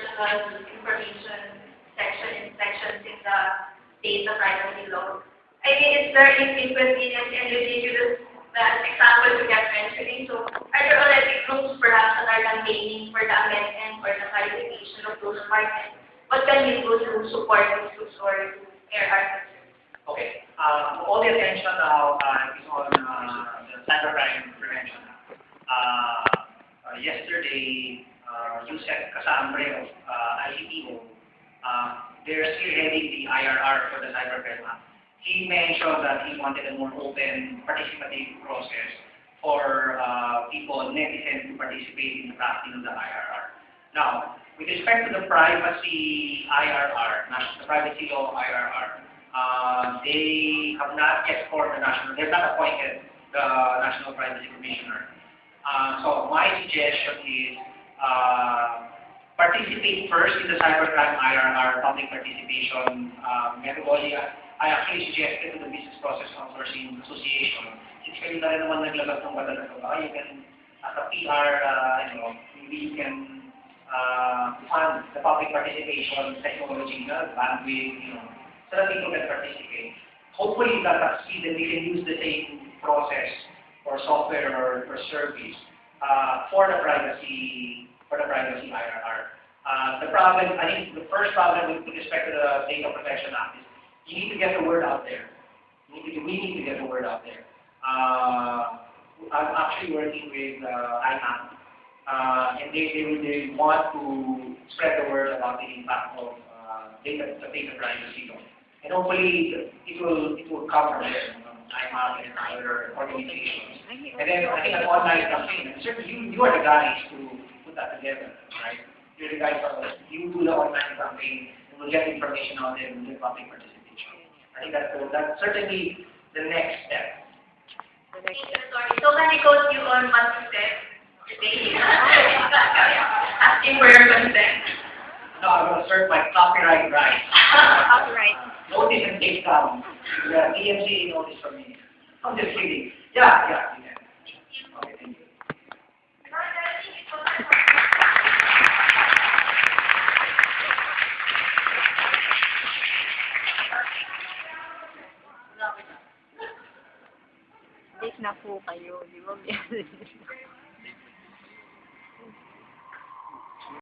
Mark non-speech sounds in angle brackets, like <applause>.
personal information section in sections in the data privacy law. I mean, it's very inconvenient and ridiculous that example to get mentioning. So are there already groups perhaps that are campaigning for the amendment or the clarification of those parts? What can we do to support these groups or air our? Okay. Uh, all the attention now uh, is on uh, the cybercrime prevention. Uh, uh, yesterday, Yusef Casambre of uh, ICTO, uh, they're spearheading the IRR for the cybercrime act. He mentioned that he wanted a more open, participative process for uh, people, netizens, to participate in the drafting of the IRR. Now, with respect to the privacy IRR, the privacy law IRR, uh, they have not yet formed a national, they've not appointed the National Privacy Commissioner. Uh, so my suggestion is uh, participate first in the cybercrime IRR public participation uh, methodology. I actually suggested to the Business Process Outsourcing Association, since kayo na rin naman naglabas ng to, baka you can, as a PR, uh, you know, maybe you can uh, fund the public participation technology, bandwidth, you know, so that people can participate. Hopefully that succeed and we can use the same process or software or, or service uh, for the privacy for the privacy IRR. Uh, the problem, I think the first problem with, respect to the Data Protection Act is you need to get the word out there. You need to, we need to get the word out there. Uh, I'm actually working with uh, IMMAP, uh, and they, they, they want to spread the word about the impact of uh, data, the data privacy law. And hopefully it will, it will come from there, from IMMAP and other organizations. And then I think an online campaign, and certainly you, you are the guys to put that together, right? You're the guys for you do the online campaign, and we'll get information out there and we'll get public participation. I think that's, that's certainly the next step. The. So can I quote you on one step today? <laughs> Asking for your consent. No, I'm going to assert my copyright rights. Copyright. Notice and take down. Yeah, DMC notice for me. I'm just kidding. Yeah, yeah, yeah. Okay, thank you. Safe na po kayo, di ba? <laughs>